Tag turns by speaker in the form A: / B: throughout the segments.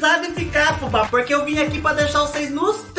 A: amizade ficar, fubá, porque eu vim aqui pra deixar vocês nos.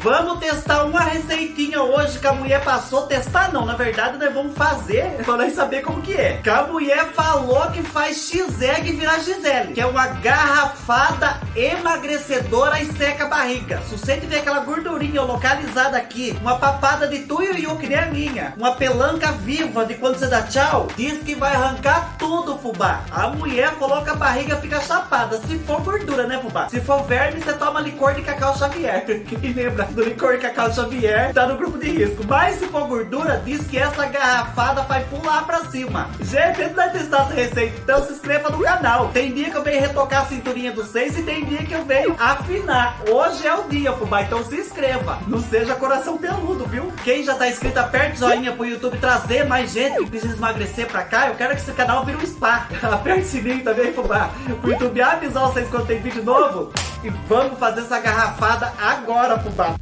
A: Vamos testar uma receitinha hoje que a mulher passou. Testar não, na verdade nós vamos fazer pra nós saber como que é. Que a mulher falou que faz x-egg virar Gisele, que é uma garrafada emagrecedora e seca a barriga. Se você tiver aquela gordurinha localizada aqui, uma papada de tuiuiu que nem a minha, uma pelanca viva de quando você dá tchau, diz que vai arrancar tudo, fubá. A mulher falou que a barriga fica chapada. Se for gordura, né, fubá? Se for verme, você toma licor de cacau Xavier. Quem lembra do licor cacau Xavier tá no grupo de risco. Mas se for gordura, diz que essa garrafada vai pular pra cima. Gente, antes de testar essa receita, então se inscreva no canal. Tem dia que eu venho retocar a cinturinha do seis e tem dia que eu venho afinar. Hoje é o dia, fubá, então se inscreva. Não seja coração peludo, viu? Quem já tá inscrito, aperte o joinha pro YouTube trazer mais gente que precisa emagrecer pra cá. Eu quero que esse canal vire um spa. Aperte o sininho também, fubá. Pro YouTube avisar vocês quando tem vídeo novo. E vamos fazer essa garrafada agora, fubá.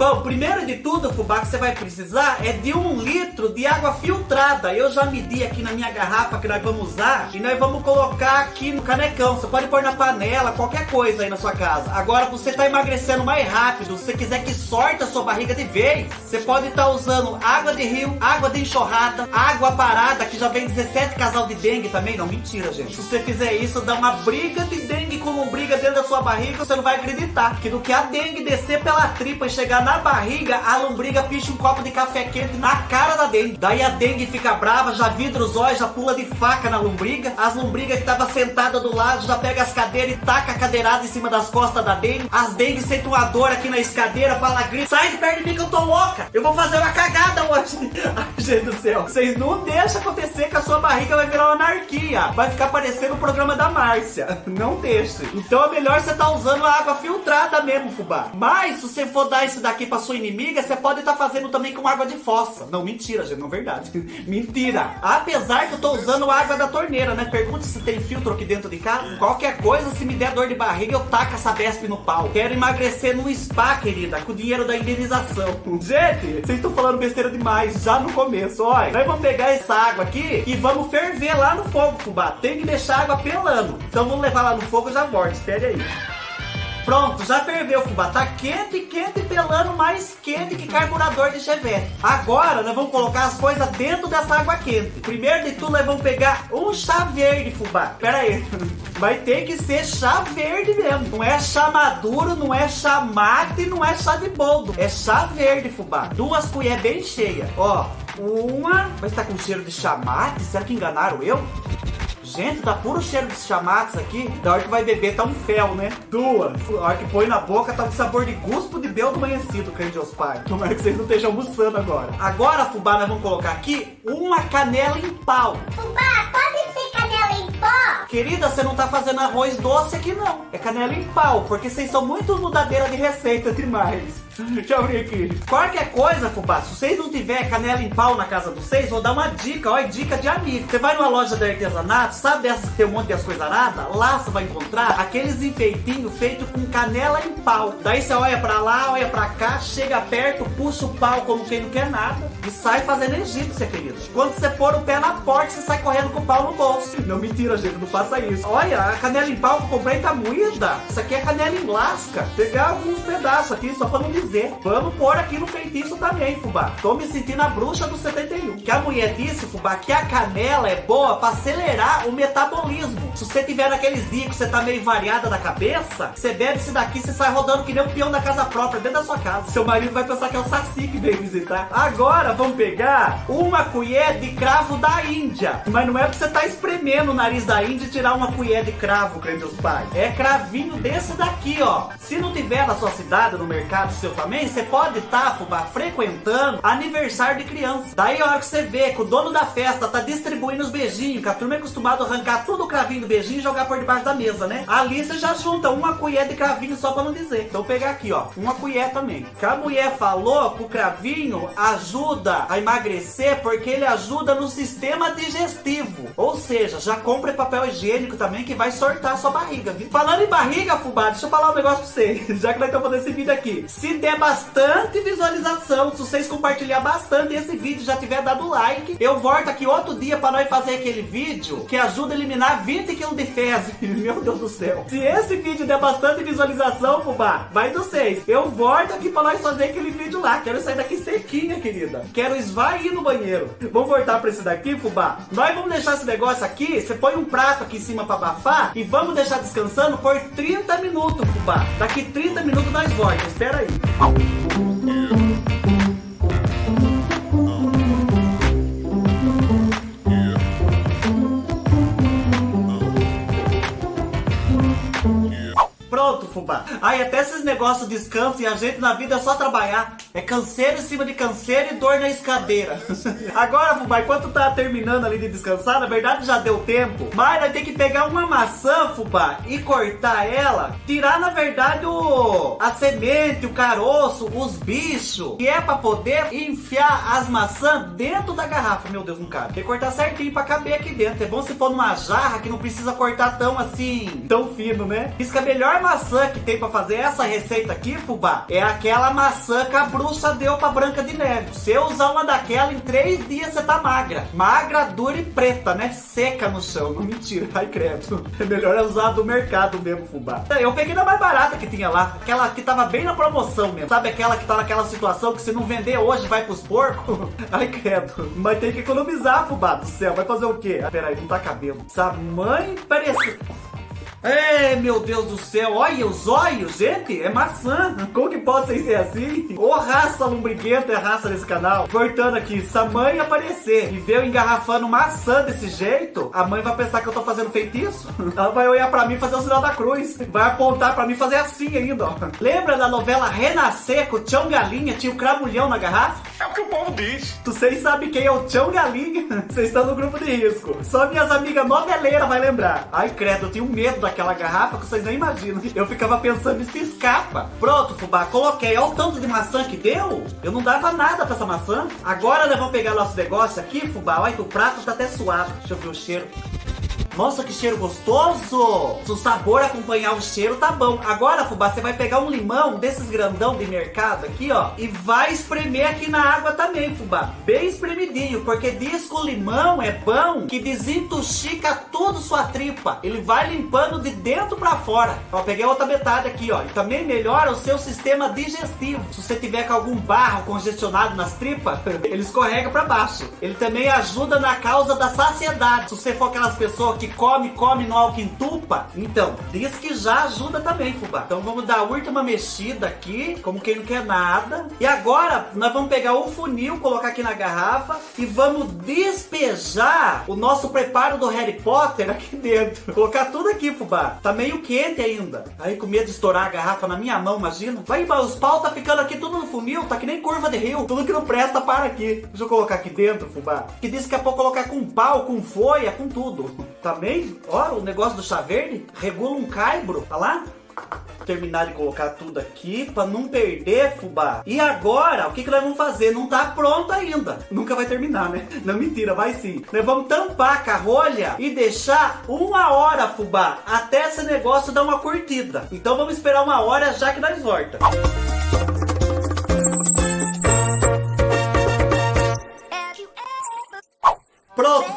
A: Bom, primeiro de tudo, fubá, que você vai precisar é de um litro de água filtrada. Eu já medi aqui na minha garrafa que nós vamos usar e nós vamos colocar aqui no canecão. Você pode pôr na panela, qualquer coisa aí na sua casa. Agora, você tá emagrecendo mais rápido, se você quiser que sorte a sua barriga de vez, você pode estar tá usando água de rio, água de enxurrada, água parada, que já vem 17 casal de dengue também. Não, mentira, gente. Se você fizer isso, dá uma briga de dengue com lombriga dentro da sua barriga, você não vai acreditar. Que do que a dengue descer pela tripa e chegar na na barriga, a lombriga picha um copo de café quente na cara da dengue. Daí a dengue fica brava, já vidra os olhos, já pula de faca na lombriga. As lombrigas que tava sentada do lado já pega as cadeiras e taca a cadeirada em cima das costas da dengue. As dengue sentem uma dor aqui na escadeira, fala grita, sai de perto de mim que eu tô louca. Eu vou fazer uma cagada hoje. Ai, gente do céu. Vocês não deixam acontecer que a sua barriga vai virar uma anarquia. Vai ficar parecendo o programa da Márcia. Não deixe. Então é melhor você tá usando a água filtrada mesmo, fubá. Mas se você for dar isso daqui aqui pra sua inimiga, você pode estar tá fazendo também com água de fossa. Não, mentira, gente, não é verdade. mentira. Apesar que eu tô usando água da torneira, né? Pergunte se tem filtro aqui dentro de casa. Qualquer coisa, se me der dor de barriga, eu taco essa Besp no pau. Quero emagrecer no spa, querida, com o dinheiro da indenização. Gente, vocês estão falando besteira demais já no começo. Olha, nós vamos pegar essa água aqui e vamos ferver lá no fogo, fubá. Tem que deixar a água pelando. Então vamos levar lá no fogo e já volto. Espere aí. Pronto, já ferveu, fubá. Tá quente, quente, pelando mais quente que carburador de chevette. Agora, nós vamos colocar as coisas dentro dessa água quente. Primeiro de tudo, nós vamos pegar um chá verde, fubá. Pera aí. Vai ter que ser chá verde mesmo. Não é chá maduro, não é chá mate, não é chá de boldo. É chá verde, fubá. Duas colheres bem cheias. Ó, uma... Vai estar com cheiro de chamate? Será que enganaram eu? Gente, tá puro cheiro de chamates aqui. Da hora que vai beber tá um fel, né? Duas. A hora que põe na boca tá um sabor de guspo de beldo amanhecido, crente aos pais. Tomara que vocês não estejam almoçando agora. Agora, fubá, nós vamos colocar aqui uma canela em pau.
B: Fubá, pode ser canela em pó?
A: Querida, você não tá fazendo arroz doce aqui não. É canela em pau, porque vocês são muito mudadeira de receita demais. Deixa eu abrir aqui. Qualquer coisa, fubá, se vocês não tiver canela em pau na casa de vocês, vou dar uma dica, ó, é dica de amigo. Você vai numa loja de artesanato, sabe dessas que tem um monte de as coisas aradas? Lá você vai encontrar aqueles enfeitinhos feitos com canela em pau. Daí você olha pra lá, olha pra cá, chega perto, puxa o pau como quem não quer nada e sai fazendo egípcia, querido. Quando você pôr o pé na porta, você sai correndo com o pau no bolso. Não, mentira, gente, não faça isso. Olha, a canela em pau que eu comprei tá moída. Isso aqui é canela em lasca. Pegar alguns pedaços aqui, só pra não dizer. Vamos pôr aqui no feitiço também, fubá. Tô me sentindo a bruxa do 71. Que a mulher disse, fubá, que a canela é boa para acelerar o metabolismo. Se você tiver naqueles dias que você tá meio variada da cabeça, você bebe isso daqui, você sai rodando que nem um peão da casa própria, dentro da sua casa. Seu marido vai pensar que é o Saci que veio visitar. Agora, vamos pegar uma colher de cravo da Índia. Mas não é pra você tá espremendo o nariz da Índia e tirar uma colher de cravo, crente os pais. É cravinho desse daqui, ó. Se não tiver na sua cidade, no mercado seu também, você pode estar, tá, fubá, frequentando aniversário de criança. Daí a hora que você vê que o dono da festa tá distribuindo os beijinhos, que a turma é acostumado a arrancar tudo o cravinho do beijinho e jogar por debaixo da mesa, né? Ali você já junta uma colher de cravinho só pra não dizer. Então pegar aqui, ó, uma colher também. Que a mulher falou que o cravinho ajuda a emagrecer porque ele ajuda no sistema digestivo. Ou seja, já compre papel higiênico também que vai sortar sua barriga, viu? Falando em barriga, fubá, deixa eu falar um negócio pra vocês. Já que nós estamos fazendo esse vídeo aqui. Se der bastante visualização, se vocês compartilhar bastante esse vídeo, já tiver dado like, eu volto aqui outro dia para nós fazer aquele vídeo que ajuda a eliminar 20 kg de fezes. Meu Deus do céu. Se esse vídeo der bastante visualização, fubá, vai do 6. Eu volto aqui para nós fazer aquele vídeo lá. Quero sair daqui sequinha, querida. Quero esvair no banheiro. Vamos voltar para esse daqui, fubá? Nós vamos deixar esse negócio aqui. Você põe um prato aqui em cima para abafar e vamos deixar descansando por 30 minutos, fubá. Daqui 30 minutos nós voltamos. Espera aí. Pronto, fubá. Aí até esses negócios de descanso e a gente na vida é só trabalhar. É canseiro em cima de canseiro e dor na escadeira. Agora, fubá, enquanto tá terminando ali de descansar, na verdade já deu tempo. Mas vai ter que pegar uma maçã, fubá, e cortar ela. Tirar, na verdade, o a semente, o caroço, os bichos. Que é pra poder enfiar as maçãs dentro da garrafa. Meu Deus, não cabe. Tem que cortar certinho pra caber aqui dentro. É bom se for numa jarra que não precisa cortar tão assim, tão fino, né? Isso que a melhor maçã que tem pra fazer essa receita aqui, fubá, é aquela maçã que a bruxa deu pra Branca de Neve. Se eu usar uma daquela, em três dias você tá magra. Magra, dura e preta, né? Seca no chão. Não mentira, ai credo. É melhor é usar do mercado mesmo, fubá. Eu peguei da mais barata que tinha lá. Aquela que tava bem na promoção mesmo. Sabe aquela que tá naquela situação que se não vender hoje vai pros porcos? Ai credo. Mas tem que economizar, fubá do céu. Vai fazer o quê? Ah, peraí, não tá cabelo. Essa mãe parece... É, meu Deus do céu, olha os olhos, gente, é maçã. Como que pode ser assim? Ô raça lombriguenta é raça desse canal. Cortando aqui, se a mãe aparecer e ver eu engarrafando maçã desse jeito, a mãe vai pensar que eu tô fazendo feitiço. Ela vai olhar pra mim e fazer o sinal da cruz. Vai apontar pra mim e fazer assim ainda, ó. Lembra da novela Renascer com o Tchão Galinha? Tinha o cramulhão na garrafa?
C: É o que o povo diz.
A: Vocês sabem quem é o Tchão Galinha? Vocês estão no grupo de risco. Só minhas amigas noveleiras vai lembrar. Ai, credo, eu tenho medo daquela garrafa que vocês nem imaginam. Eu ficava pensando se escapa. Pronto, fubá, coloquei. Olha o tanto de maçã que deu. Eu não dava nada pra essa maçã. Agora nós vamos pegar nosso negócio aqui, fubá. Olha que o prato tá até suado. Deixa eu ver o cheiro. Nossa, que cheiro gostoso! Se o sabor acompanhar o cheiro, tá bom. Agora, fubá, você vai pegar um limão desses grandão de mercado aqui, ó, e vai espremer aqui na água também, fubá. Bem espremidinho, porque diz que o limão é bom que desintoxica tudo sua tripa. Ele vai limpando de dentro pra fora. Ó, peguei outra metade aqui, ó. E também melhora o seu sistema digestivo. Se você tiver com algum barro congestionado nas tripas, ele escorrega pra baixo. Ele também ajuda na causa da saciedade. Se você for aquelas pessoas que come, come no álcool entupa, então, diz que já ajuda também, fubá. Então vamos dar a última mexida aqui, como quem não quer nada. E agora, nós vamos pegar o funil, colocar aqui na garrafa e vamos despejar o nosso preparo do Harry Potter aqui dentro. Colocar tudo aqui, fubá. Tá meio quente ainda. Aí com medo de estourar a garrafa na minha mão, imagina. Vai, os pau tá ficando aqui tudo no funil, tá que nem curva de rio. Tudo que não presta, para aqui. Deixa eu colocar aqui dentro, fubá. Que disse que é pra colocar com pau, com folha, com tudo. Também, ó, o negócio do chá verde regula um caibro, tá lá? terminar de colocar tudo aqui para não perder fubá. E agora, o que, que nós vamos fazer? Não tá pronto ainda. Nunca vai terminar, né? Não, mentira, vai sim. Nós vamos tampar com a rolha e deixar uma hora, fubá, até esse negócio dar uma curtida. Então vamos esperar uma hora já que nós volta.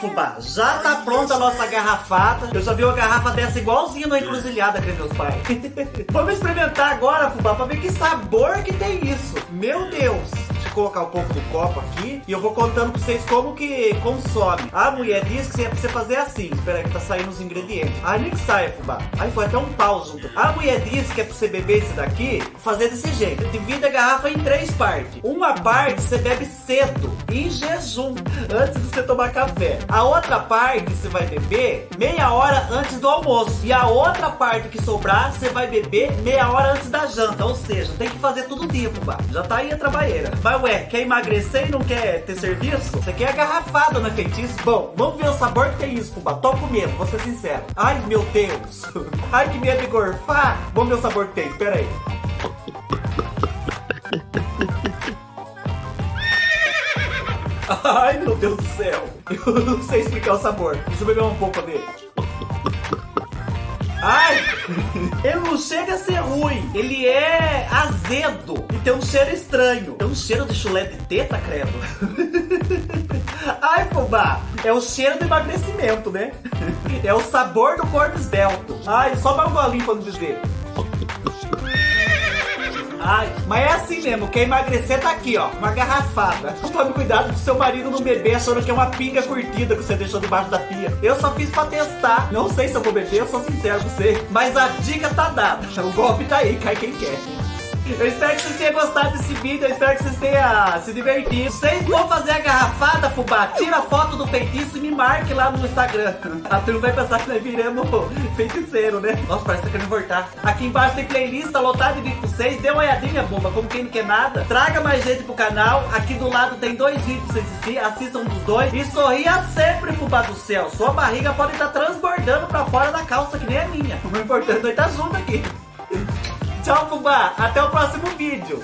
A: Fubá. Já tá pronta a nossa garrafada. Eu já vi uma garrafa dessa igualzinha na encruzilhada, que meus pais. Vamos experimentar agora, fubá, pra ver que sabor que tem isso. Meu Deus colocar um pouco do copo aqui e eu vou contando pra vocês como que consome. A mulher disse que é pra você fazer assim. Espera aí que tá saindo os ingredientes. Aí nem que sai, fubá. Aí foi até um pau junto. A mulher disse que é pra você beber esse daqui, fazer desse jeito. Divide a garrafa em três partes. Uma parte você bebe cedo, em jejum, antes de você tomar café. A outra parte você vai beber meia hora antes do almoço. E a outra parte que sobrar, você vai beber meia hora antes da janta. Ou seja, tem que fazer tudo dia, fubá. Já tá aí a trabalheira. Mas ué, quer emagrecer e não quer ter serviço? Você quer agarrafada, não é feitiço? Bom, vamos ver o sabor que tem isso, fubá. Tô com medo, vou ser sincero. Ai, meu Deus. Ai, que medo de gorfar. Vamos ver o sabor que tem, pera aí. Ai, meu Deus do céu. Eu não sei explicar o sabor. Deixa eu beber um pouco dele. Ai! Ele não chega a ser ruim. Ele é azedo. E tem um cheiro estranho. Tem um cheiro de chulé de teta, credo. Ai, fubá. É o cheiro do emagrecimento, né? É o sabor do corpo esbelto. Ai, só mais um golinho pra não dizer. Ai, mas é assim mesmo, quer emagrecer tá aqui, ó, uma garrafada. Tome cuidado pro seu marido não beber achando que é uma pinga curtida que você deixou debaixo da pia. Eu só fiz pra testar. Não sei se eu vou beber, eu sou sincero com você. Mas a dica tá dada. O golpe tá aí, cai quem quer. Eu espero que vocês tenham gostado desse vídeo, eu espero que vocês tenham se divertido. Vocês vão fazer a garrafada, fubá, tira a foto do feitiço e me marque lá no Instagram. A turma vai pensar que nós viramos feiticeiro, né? Nossa, parece que tá querendo voltar. Aqui embaixo tem playlist lotada de vídeo pra vocês. Dê uma olhadinha, bomba, como quem não quer nada. Traga mais gente pro canal. Aqui do lado tem dois vídeos pra vocês assistir. Assistam dos dois. E sorria sempre, fubá do céu. Sua barriga pode estar transbordando pra fora da calça, que nem a minha. O importante é estar junto aqui. Tchau, Fubá. Até o próximo vídeo.